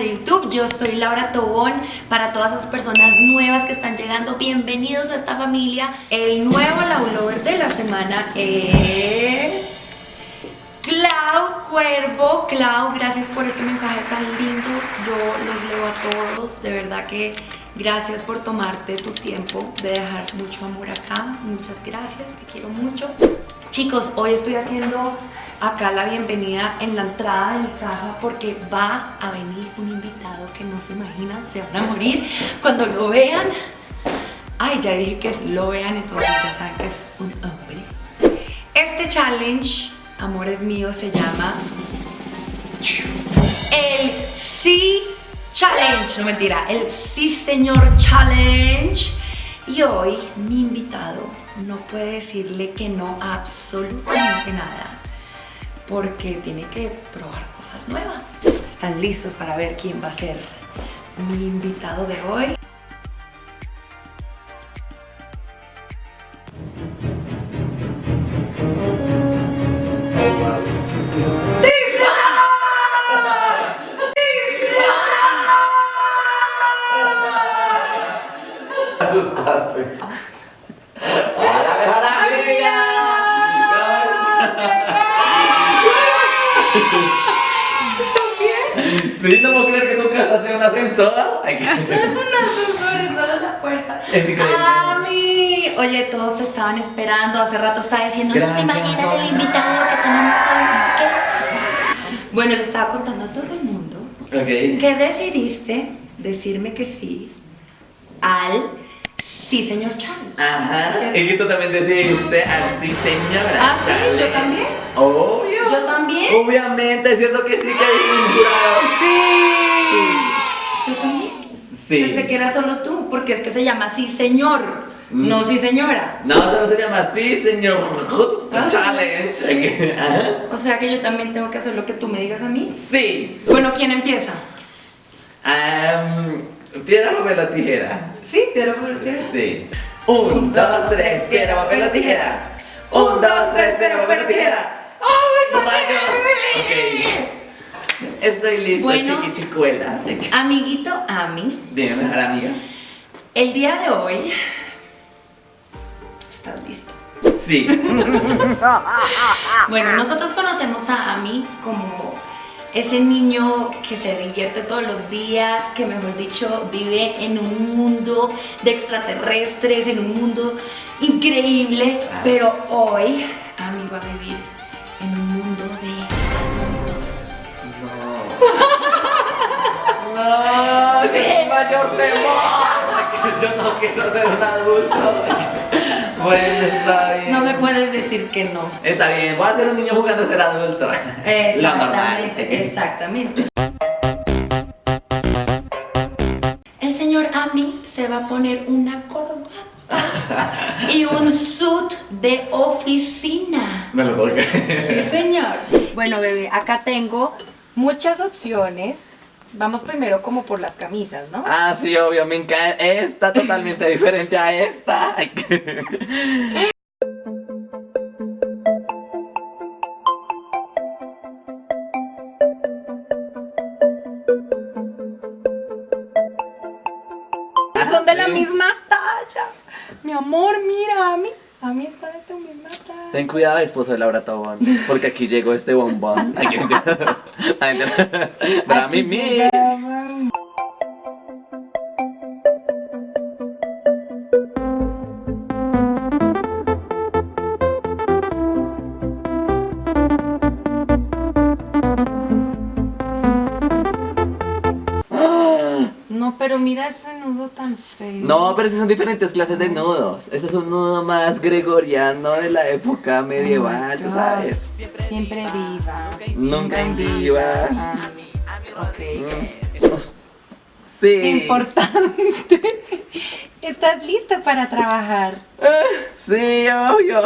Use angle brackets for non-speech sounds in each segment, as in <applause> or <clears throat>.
de YouTube. Yo soy Laura Tobón. Para todas esas personas nuevas que están llegando, bienvenidos a esta familia. El nuevo Laulover de la semana es... Clau Cuervo. Clau, gracias por este mensaje tan lindo. Yo los leo a todos. De verdad que gracias por tomarte tu tiempo de dejar mucho amor acá. Muchas gracias, te quiero mucho. Chicos, hoy estoy haciendo acá la bienvenida en la entrada de mi casa porque va a venir un invitado que no se imaginan, se van a morir cuando lo vean. Ay, ya dije que es lo vean, entonces ya saben que es un hombre. Este challenge, amores míos, se llama el Sí Challenge. No mentira, el Sí Señor Challenge. Y hoy mi invitado no puede decirle que no a absolutamente nada porque tiene que probar cosas nuevas. ¿Están listos para ver quién va a ser mi invitado de hoy? ¿Están bien? Sí, no puedo creer que tu casa sea un ascensor. Ay, No qué- es un ascensor, es solo la puerta. Es increíble. ¡Ami! Oye, todos te estaban esperando. Hace rato estaba diciendo, no se imaginan el invitado que tenemos hoy. qué". Bueno, le estaba contando a todo el mundo Ok. que decidiste decirme que sí al Sí Señor Challenge. Ajá. Y que tú también decidiste al sí, señora. Ah, sí, yo también. Obvio. Yo también. Obviamente, es cierto que sí que hay un jurado. Yo también. Sí. Pensé que era solo tú, porque es que se llama Sí Señor, Mm. no Sí Señora. No, eso no se llama así, señor. Ah, Challenge. sí. <laughs> O sea que yo también tengo que hacer lo que tú me digas a mí. Sí. Bueno, ¿quién empieza? Am, piedra, papel o tijera. Sí, pero por usted. Sí. Un, dos, tres, piedra, papel o tijera. Un, dos, tres, piedra, papel o tijera. ¡Ay, no Rayos. sé! Ok. Estoy listo, Bueno. chiqui chicuela. Amiguito Ami, Dime, mejor amiga. el día de hoy. ¿Estás listo? Sí. <laughs> Bueno, nosotros conocemos a Ami como ese niño que se divierte todos los días, que mejor dicho vive en un mundo de extraterrestres, en un mundo increíble, Claro. pero hoy Ami va a vivir en un mundo de No. <laughs> ¡Ay, mayor temor! Yo no quiero ser un adulto. <laughs> Bueno, está bien. No me puedes decir que no. Está bien, voy a ser un niño jugando a ser adulto. Lo normal. Exactamente, exactamente. El señor Ami se va a poner una corbata y un suit de oficina. Me lo puedo creer. Sí, señor. Bueno, bebé, acá tengo muchas opciones. Vamos primero como por las camisas, ¿no? Ah, sí, obvio, me encanta. Esta totalmente diferente a esta. Son de la sí. misma talla. Mi amor, mira, Ami. Ami está de tu misma talla. Ten cuidado, esposo de Laura Tobón, porque aquí llegó este bombón. <laughs> Para mí. No, pero esas son diferentes clases de nudos. Este es un nudo más gregoriano de la época medieval, tú sabes. Siempre viva. Nunca en viva. Ah, ok. Sí. Importante. ¿Estás listo para trabajar? Sí, obvio.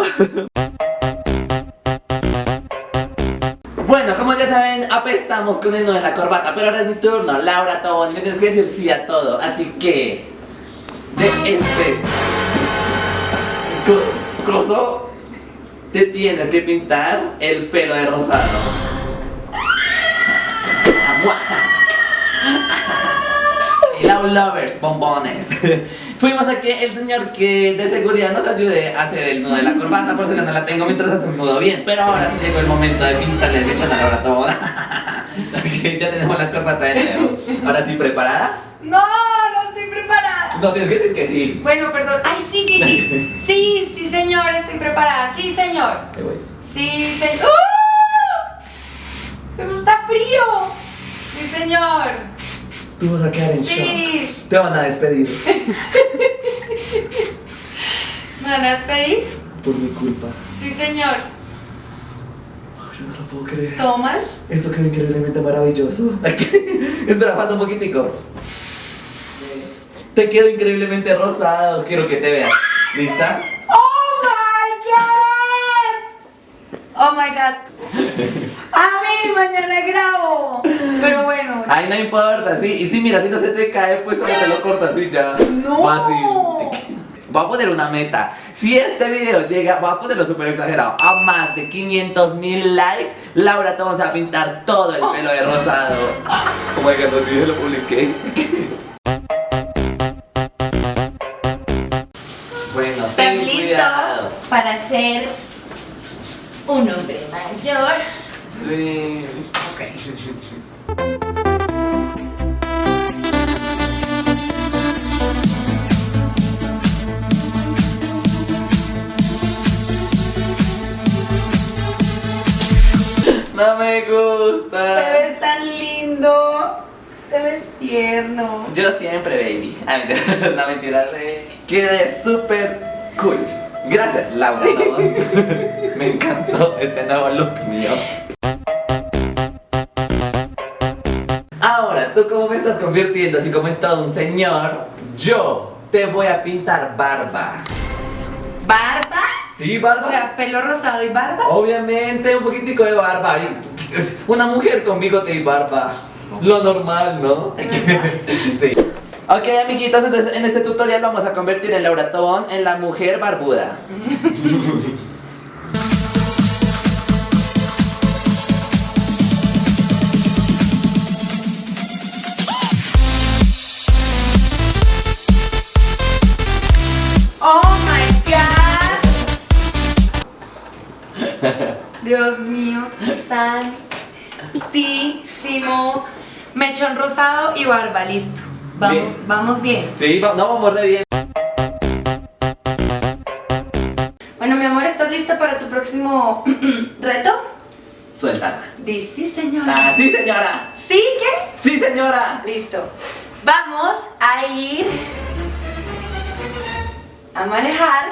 Bueno, como ya saben, apestamos con el nudo de la corbata, pero ahora es mi turno, Laura Tobón, y me tienes que decir sí a todo, así que... De este... co- coso, te tienes que pintar el pelo de rosado. <laughs> Lau Lovers, bombones. <laughs> Fuimos a que el señor que de seguridad nos ayude a hacer el nudo de la corbata, por si no la tengo mientras hace un nudo bien. Pero ahora sí llegó el momento de pintarle el pecho a Laura toda. <laughs> Ya tenemos la corbata de nuevo. Ahora sí, ¿preparada? No, preparada. No, tienes que decir que sí. Bueno, perdón. Ay, sí, sí, sí. <laughs> Sí, sí, señor, estoy preparada. Sí, señor. Sí, señor. ¡Uh! ¡Eso está frío! Sí, señor. Tú vas a quedar en Sí. shock. Te van a despedir. <laughs> ¿Me van a despedir? Por mi culpa. Sí, señor. Yo no lo puedo creer. ¿Toman? Esto quedó increíblemente maravilloso. <laughs> Espera, falta un poquitico. Te quedó increíblemente rosado. Quiero que te veas. ¿Lista? ¡Oh my god! ¡Oh my god! ¡A mí! Mañana grabo. Pero bueno. Ay, no importa, sí. Y sí, mira, si no se te cae, pues solo te lo cortas y ya. ¡No! Fácil. Voy a poner una meta. Si este video llega, voy a ponerlo súper exagerado, a más de 500 mil likes, Laura te vamos a pintar todo el pelo de rosado. Oh my god, no dije, lo publiqué. <laughs> Bueno, ¿Estás listo cuidado. para ser un hombre mayor? Sí. Ok. No me Te gusta. ves tan lindo. Te ves tierno. Yo siempre, baby. Mentira, <laughs> no mentira, sí. Quedé súper cool. Gracias, Laura. ¿no? <laughs> Me encantó este nuevo look mío. Ahora, tú como me estás convirtiendo así como en todo un señor, yo te voy a pintar barba. ¿Barba? ¿Sí, barba? O sea, pelo rosado y barba. Obviamente, un poquitico de barba. Una mujer con bigote y barba. Lo normal, ¿no? <laughs> sí. Ok, amiguitos, entonces en este tutorial vamos a convertir el Laura en la mujer barbuda. Oh my god. Dios mío, santísimo. Mechón rosado y barba, listo. Vamos, Bien. vamos bien. Sí, va- no vamos re bien. Bueno, mi amor, ¿estás lista para tu próximo <clears throat> reto? Suéltala. Di sí, señora. Ah, sí, señora. ¿Sí? ¿Qué? Sí, señora. Listo. Vamos a ir a manejar <laughs>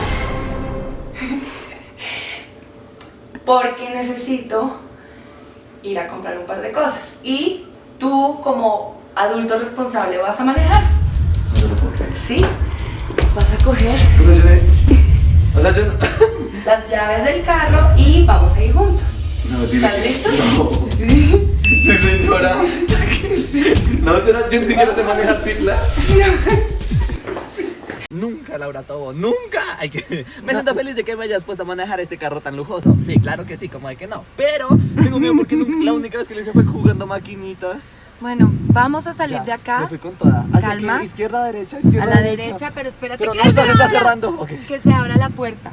porque necesito ir a comprar un par de cosas. Y tú como adulto responsable vas a manejar. ¿Sí? Vas a coger O sea, yo no- <laughs> las llaves del carro y vamos a ir juntos. No. ¿Estás listo? No. Sí. <laughs> Sí, señora. No, yo, no, yo ni siquiera sé manejar cicla. <laughs> Nunca, Laura Tobo, nunca. Hay que... Me siento feliz de que me hayas puesto a manejar este carro tan lujoso. Sí, claro que sí, como de que no. Pero tengo miedo porque nunca- la única vez que lo hice fue jugando maquinitas. Bueno, vamos a salir Ya, de acá Me fui con toda. Hacia Calma. que izquierda, derecha, izquierda, a la derecha, pero espérate Pero que, no, se se está abra- cerrando. Que se abra la puerta.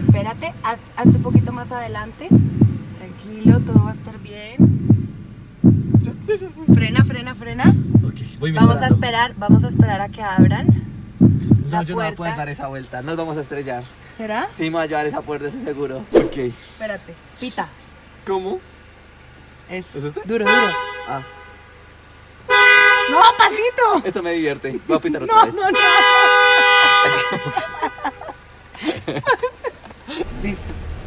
Espérate, haz, hazte un poquito más adelante. Tranquilo, todo va a estar bien. Frena, frena, frena. Ok, voy Vamos a esperar, vamos a esperar a que abran. No, la yo no voy a puerta. poder dar esa vuelta. Nos vamos a estrellar. ¿Será? Sí, me voy a llevar esa puerta, eso seguro. Ok. Espérate, pita. ¿Cómo? Eso. ¿Es este? Duro, duro. Ah, ¡No, pasito! esto me divierte. Voy a pintar otra No, vez. no, no. <laughs> listo,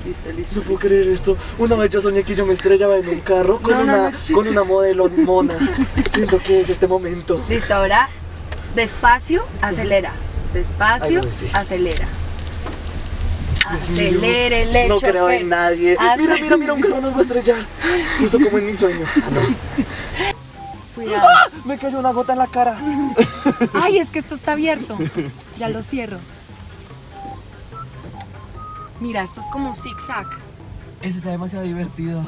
listo, listo. No puedo creer esto. Una vez yo soñé que yo me estrellaba en un carro con, No, no, una, no, con una modelo mona. Siento que es este momento. Listo, ahora despacio, acelera. Despacio, Ay, sí. acelera. Acelérele, No creo en nadie. Mira, mira, mira, un carro nos va a estrellar. Justo como en mi sueño. Ah, no. Cuidado. Me cayó una gota en la cara. <laughs> Ay, es que esto está abierto. Ya lo cierro. Mira, esto es como un zigzag. Eso está demasiado divertido.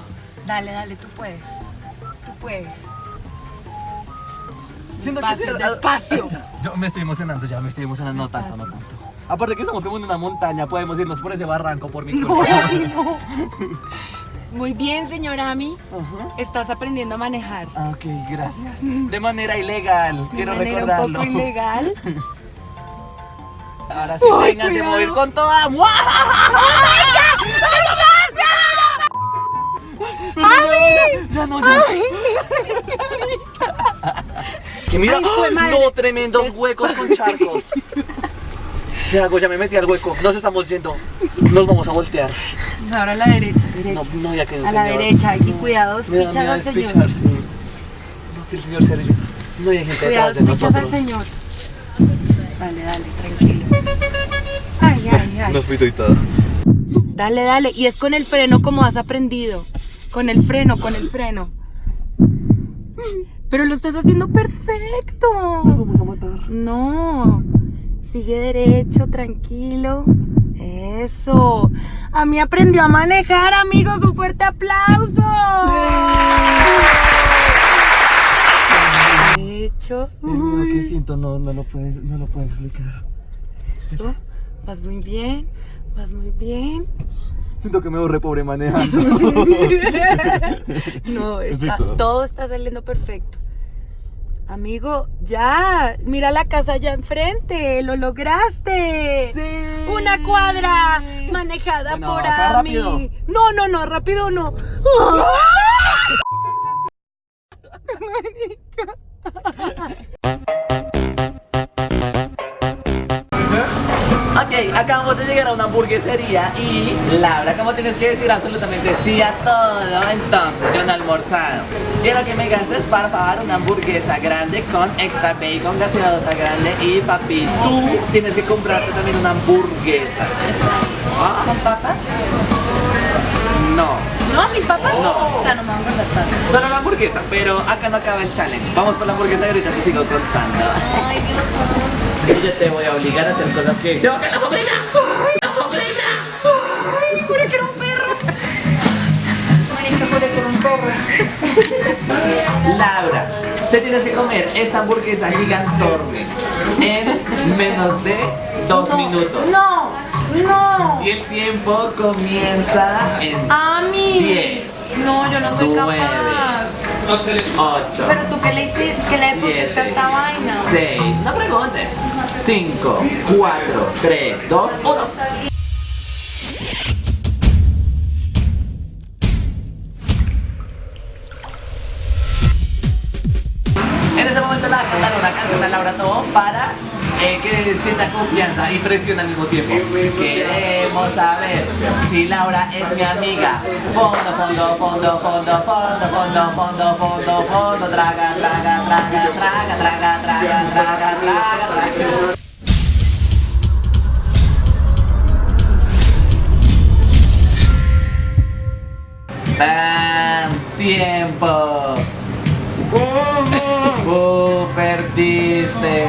Dale, dale, tú puedes. Tú puedes. Siento que Despacio, sí, ah, despacio. <laughs> Yo me estoy emocionando ya, me estoy emocionando. No tanto, no tanto. Aparte que estamos como en una montaña, podemos irnos por ese barranco por mi <laughs> culpa. Muy bien, señor Ami. Ajá. Estás aprendiendo a manejar. Ah, Ok, gracias. <laughs> De manera ilegal, quiero de manera recordarlo. un poco ilegal. <laughs> Ahora sí, vénganse a cuidado. mover con toda. ¡Mua! ¡Ay! Ya no, ya. Que mira, Ay, ¡Ah! madre. no, tremendos huecos con charcos. ¿Qué hago? Ya me metí al hueco. Nos estamos yendo. Nos vamos a voltear. Ahora a la derecha, No, derecha. no, ya que a la derecha. Y cuidado, Me da pichas miedo al señor. sí. No, que el señor Sergio. No hay gente Cuidado, detrás de pichas al señor. Dale, dale, tranquilo. Ay, ay, ay. Nos fui todo. Dale, dale. Y es con el freno como has aprendido. Con el freno, con el freno. Pero lo estás haciendo perfecto. vamos a matar. No. Sigue derecho, tranquilo. Eso. A mí aprendió a manejar, amigos. Un fuerte aplauso. Derecho. El miedo que Uy, siento no, no lo puedes, no lo puedes explicar. Eso. Vas muy bien. Vas muy bien. Siento que me borré pobre manejando. <laughs> <laughs> No, está- todo está saliendo perfecto. Amigo, ya, mira la casa allá enfrente, lo lograste. Sí. Una cuadra manejada Bueno, por acá Ami. rápido. No, no, no, rápido no. <laughs> Ok, acabamos de llegar a una hamburguesería y Laura, como tienes que decir absolutamente sí a todo, entonces yo no he almorzado. Quiero que me gastes para pagar una hamburguesa grande con extra bacon, gaseosa grande y papi. Tú tienes que comprarte también una hamburguesa. Ah, ¿Con papas? no, No, sin papas. No. O sea, no me van a tanto. solo la hamburguesa, pero acá no acaba el challenge. Vamos por la hamburguesa y ahorita te sigo contando. Ay, Dios Y yo te voy a obligar a hacer cosas que... ¡Se va a caer la sombrilla! ¡La sombrilla! Juré que era un perro. Juré que era un perro. Laura, te tienes que comer esta hamburguesa gigantorme en menos de dos minutos. No, no. Y el tiempo comienza en Ami. 10, No, yo no soy capaz. 8, Pero tú qué le hiciste, qué le pusiste a esta vaina. 6, no preguntes, 5, 4, 3, 2, 1. En ese momento le voy a cantar una canción a Laura Tobón para eh, que sienta confianza y presión al mismo tiempo. Queremos saber si Laura es mi amiga. Fondo, fondo, fondo, fondo, fondo, fondo, fondo, fondo, fondo, traga, traga, traga, traga, traga, traga, traga, traga, traga. ¡Tan tiempo! <laughs> ¡Uh, perdiste!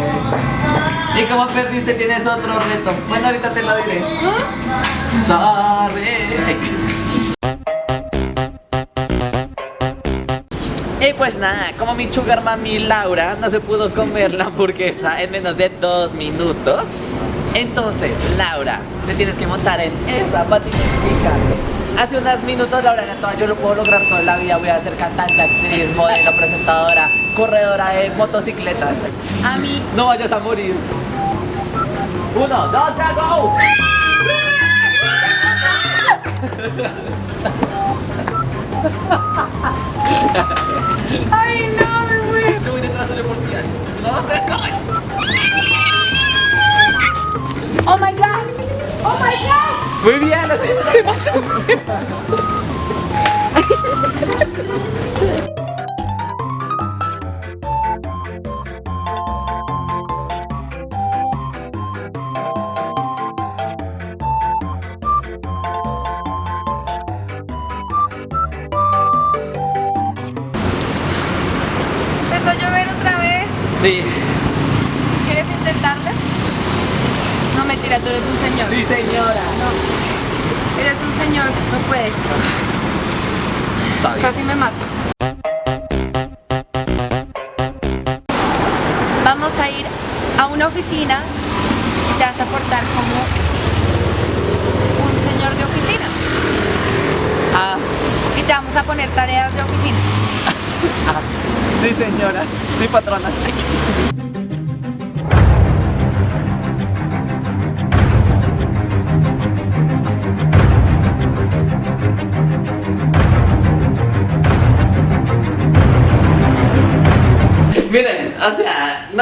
Y como perdiste tienes otro reto. Bueno, ahorita te lo diré. Sorry. Y pues nada, como mi sugar mami Laura no se pudo comer la hamburguesa en menos de dos minutos, entonces Laura, te tienes que montar en esa patineta. Hace unos minutos Laura era toda, yo lo puedo lograr toda la vida, voy a ser cantante, actriz, modelo, presentadora, corredora de motocicletas. Ami, No vayas a morir. Uno, dos, tres, go. Ay, no, me muero. Yo voy detrás de por si. Uno, dos, tres, corre. Oh my god. Oh my god. Muy bien, lo sé. Empezó a llover otra vez. Sí, ¿Quieres intentarlo? No, mentira, tú eres un señor. sí señora. No. Eres un señor, no puedes. Está bien. Casi me mato. vamos a ir a una oficina y te vas a portar como un señor de oficina. Ah, Y te vamos a poner tareas de oficina. <laughs> sí señora, sí patrona.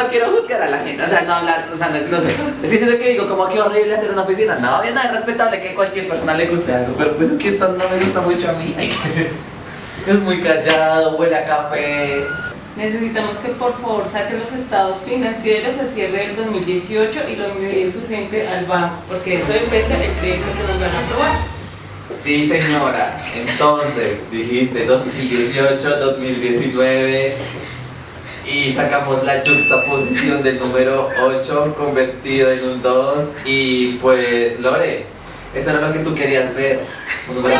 No quiero juzgar a la gente, o sea, no hablar, o sea, no, no sé. Es que siento que digo, como que horrible hacer una oficina. No, es nada respetable que a cualquier persona le guste algo, pero pues es que esto no me gusta mucho a mí. <laughs> Es muy callado, huele a café. Necesitamos que por favor saquen los estados financieros a cierre del 2018 y lo envíen urgente al banco, porque eso depende el crédito que nos van a aprobar. Sí, señora. Entonces, dijiste 2018, 2019 y sacamos la juxtaposición del número 8 convertido en un 2 y pues, Lore, eso era lo que tú querías ver, un número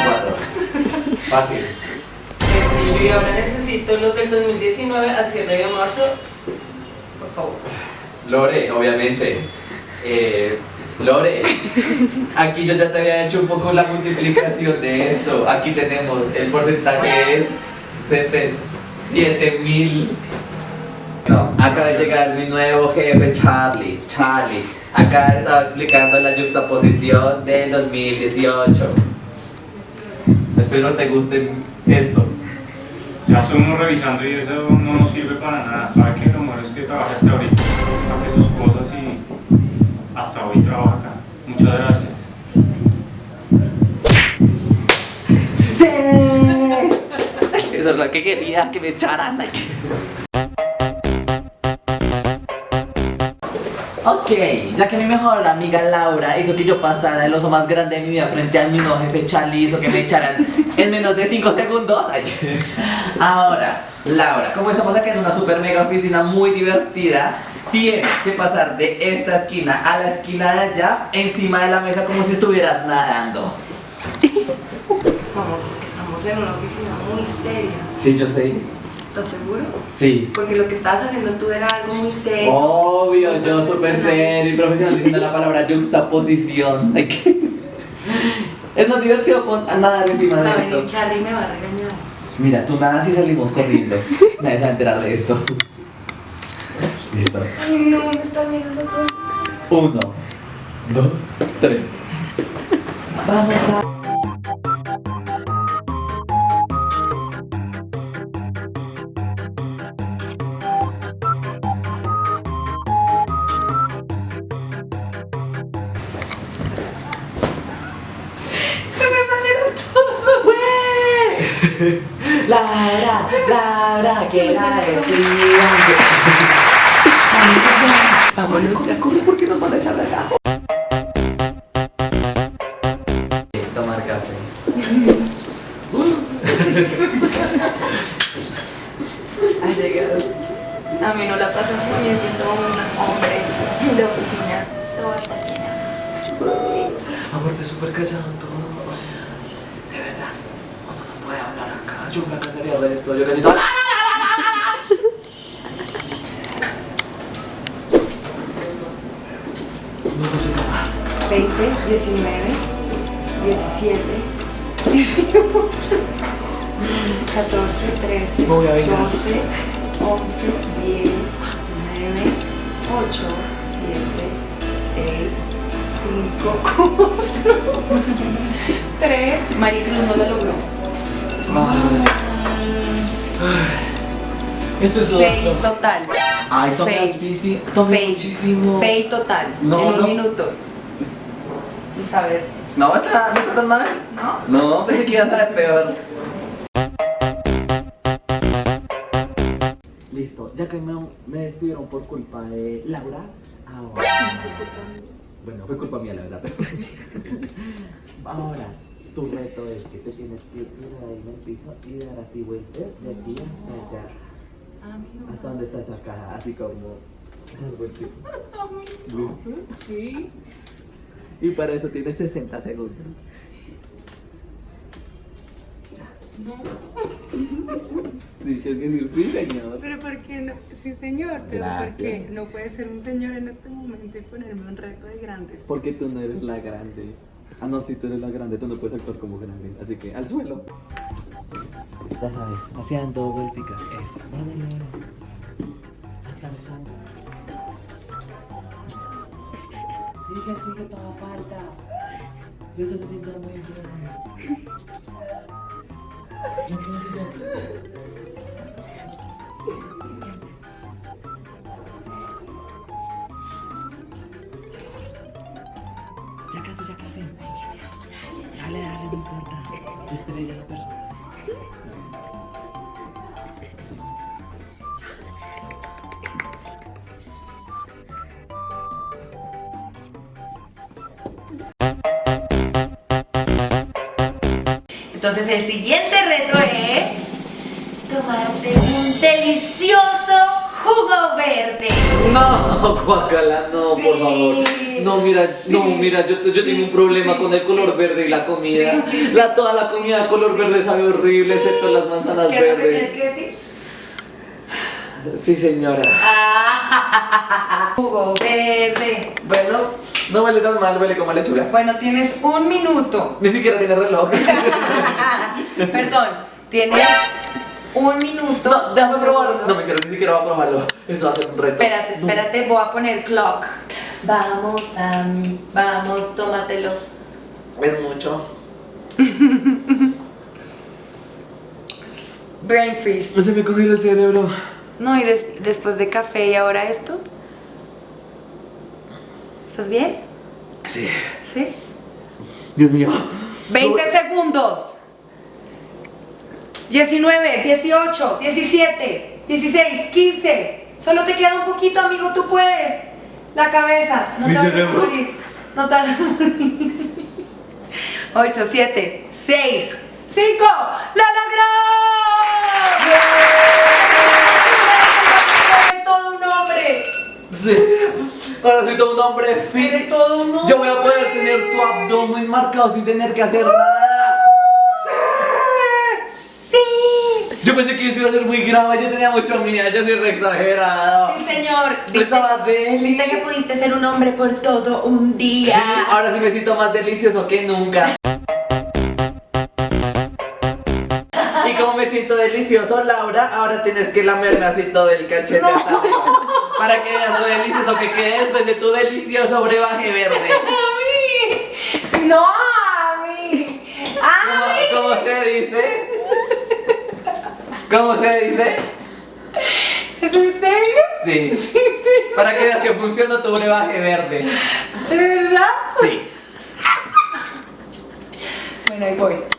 4. <laughs> Fácil. Sencillo, y ahora necesito los del 2019 al cierre de marzo, por favor. Lore, obviamente. Eh, Lore, aquí yo ya te había hecho un poco la multiplicación de esto. Aquí tenemos el porcentaje es 7 mil. No, acaba de llegar mi nuevo jefe Charlie. Charlie, acá estaba explicando la juxtaposición del 2018. Espero te guste esto. Ya estuvimos revisando y eso no nos sirve para nada. ¿Sabe qué? Lo mejor es que trabaje hasta ahorita, saque sus cosas y hasta hoy trabaja acá. Muchas gracias. ¡Sí! <laughs> Eso es lo que quería, que me echaran aquí. Ok, ya que mi mejor amiga Laura hizo que yo pasara el oso más grande de mi vida frente a mi nuevo jefe Charlie, hizo que me echaran en menos de 5 segundos. Ay. Ahora, Laura, como estamos acá en una super mega oficina muy divertida, tienes que pasar de esta esquina a la esquina de allá, encima de la mesa como si estuvieras nadando. Estamos, estamos en una oficina muy seria. Sí, yo sé. ¿Estás seguro? Sí. Porque lo que estabas haciendo tú era algo muy serio. Obvio, yo súper serio y profesional diciendo la palabra juxtaposición. Es más divertido nadar encima Va a de venir esto. Charlie y me va a regañar. Mira, tú nadas y salimos corriendo. Nadie se va a enterar de esto. Listo. Ay, no, me está mirando todo. Uno, dos, tres. Vamos, vamos. Yo fracasaría de esto, yo casi todo. No, no soy capaz. 20, 19, 17, 18, 14, 13, Me voy a vengar. 12, 11, 10, 9, 8, 7, 6, 5, 4, 3. Maricruz no lo logró. Ay. Ay. Eso es lo Fail total. Ay, tomé Fail. tomé Fail. muchísimo. Fail total. No, en un minuto. Y saber, No, está, no está tan mal. ¿no? No, <laughs> pensé que iba a ser peor. Listo, ya que me, me despidieron por culpa de Laura, ahora. Bueno, fue culpa mía, la verdad. pero- <laughs> ahora, tu reto es que te tienes que ir ahí en el piso y dar así vueltas de aquí hasta allá. A mí no. Hasta donde estás acá, así como. <laughs> <laughs> ¿Listo? Sí. Y para eso tienes 60 segundos. Sí, tienes que decir sí, señor. Pero ¿por qué no? Sí, señor, pero ¿por Gracias. qué? No puede ser un señor en este momento y ponerme un reto de grandes. Porque tú no eres la grande. Ah, no, si tú eres la grande, tú no puedes actuar como grande. Así que al suelo. Ya sabes, haciendo vuelticas. Eso. Vámonos. Hasta el fondo. Sigue, sigue, toda falta. Lo estás haciendo muy bien. No ya. Estrella la persona. Entonces el siguiente reto es tomarte un delicioso jugo verde. No, <laughs> Guacala, no, Sí, por favor. No, mira, no, mira, yo, yo tengo un problema sí, con el color verde y la comida. La, toda la comida de color verde sabe horrible, excepto las manzanas ¿Qué es lo que tienes verdes. que decir? Sí, señora. Ah, <laughs> jugo verde. Bueno, no huele tan mal, huele como lechuga. Bueno, tienes un minuto. Ni siquiera tiene reloj. <laughs> Perdón, tienes un minuto. No, déjame probarlo. No me quiero ni siquiera va a probarlo. Eso va a ser un reto. Espérate, espérate, voy a poner clock. Vamos a mí, vamos, tómatelo. Es mucho. Brain freeze. Se me cogió el cerebro. No, y des- después de café y ahora esto. ¿Estás bien? Sí. ¿Sí? Dios mío. 20 segundos. 19, 18, 17, 16, 15. Solo te queda un poquito, amigo, tú puedes. La cabeza. No te Mi vas a cerebro. morir. No te vas a morir. 8, 7, 6, 5. ¡La logró! Eres todo un hombre. Sí. Ahora soy todo un hombre fit. Eres todo un hombre. Yo voy a poder tener tu abdomen marcado sin tener que hacer nada. Sí. Yo pensé que eso iba a ser muy grave, yo tenía mucho miedo, yo soy re exagerado. Sí, señor. Estaba deli. Viste que pudiste ser un hombre por todo un día. Sí, ahora sí me siento más delicioso que nunca. Y como me siento delicioso, Laura, ahora tienes que lamerme así todo el cachete hasta arriba. Para que veas lo delicioso que quede después de tu delicioso brebaje verde. <laughs> A mí. No, a mí. A mí. ¿Cómo, cómo se dice? ¿Cómo se dice? ¿Es en serio? Sí. <laughs> Para que veas que funciona tu brebaje verde. ¿De verdad? Sí. Bueno, ahí voy.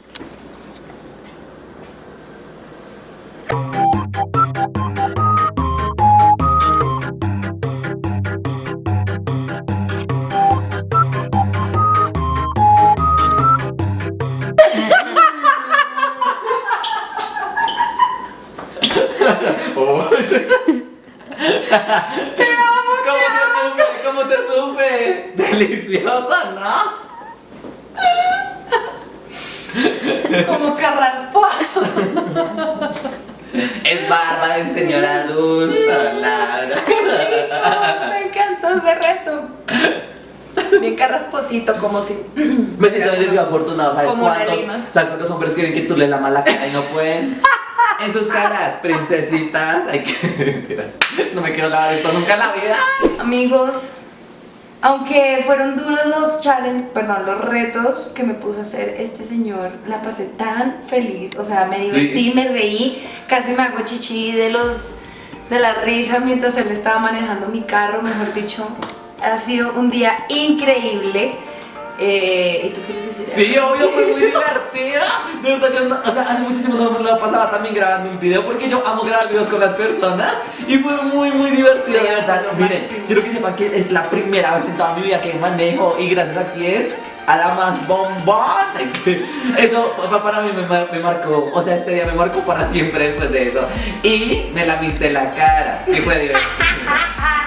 ¿Cómo te supe? ¿Cómo te supe? <laughs> Delicioso, ¿no? Como carrasposo. Es barba de señora adulta, Laura. Me encantó ese reto. Bien carrasposito, como si. Me siento bendecido afortunado, ¿sabes cuántos? ¿Sabes cuántos hombres quieren que tú le la cara y no pueden? <laughs> En sus caras, princesitas. Ay. <laughs> No me quiero lavar esto nunca en la vida. Amigos, aunque fueron duros los challenges, perdón, los retos que me puso a hacer este señor, la pasé tan feliz, o sea, me divertí, Sí. me reí, casi me hago chichi de los de la risa mientras él estaba manejando mi carro, mejor dicho, ha sido un día increíble. Eh, ¿Y tú quieres decir Sí, obvio, fue muy <laughs> divertida. De verdad, yo no, o sea, hace muchísimo no me lo pasaba también grabando un video porque yo amo grabar videos con las personas y fue muy, muy divertido, de verdad. Lo Miren, quiero que sepan que es la primera vez en toda mi vida que manejo y gracias a quién, a la más bombón. Eso pa- para mí me, mar- me marcó, o sea, este día me marcó para siempre después de eso. Y me la viste la cara, que fue divertido.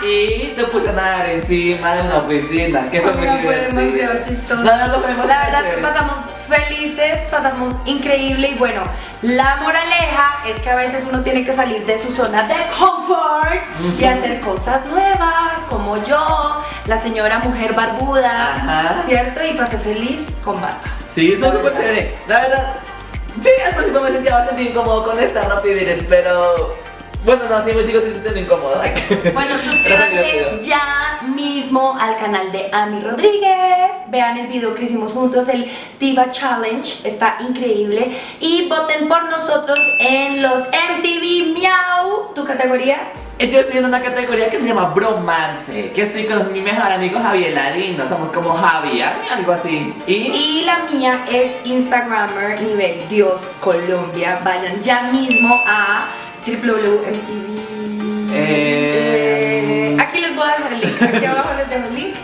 Y te puse a nadar encima de una piscina, que fue muy No, fue divertido. demasiado chistoso. No, no, no, La verdad es que pasamos felices, pasamos increíble y bueno, la moraleja es que a veces uno tiene que salir de su zona de confort y hacer cosas nuevas, como yo, la señora mujer barbuda, Ajá. ¿cierto? Y pasé feliz con barba. Sí, está súper chévere. La verdad, sí, al principio me sentía bastante incómodo con esta ropa y miren, pero. Bueno, no, sí me sigo sintiendo incómodo. Bueno, <laughs> suscríbanse ya mismo al canal de Ami Rodríguez. Vean el video que hicimos juntos, el Diva Challenge. Está increíble. Y voten por nosotros en los MTV Miau. ¿Tu categoría? Yo estoy en una categoría que se llama Bromance, que estoy con mi mejor amigo Javier Lalindo, somos como Javi, algo así. Y Y la mía es Instagrammer nivel Dios Colombia. Vayan ya mismo a www.mtv. Eh. Eh, aquí les voy a dejar el link. Aquí abajo les dejo el link.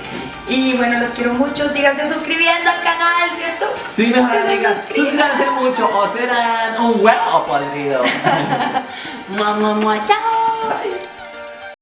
Y bueno, los quiero mucho. Síganse suscribiendo al canal, ¿cierto? sí, mejor Que se amiga, suscriban. suscríbanse mucho o serán un huevo podrido. <laughs> Mua, mua, mua. Chao. Bye.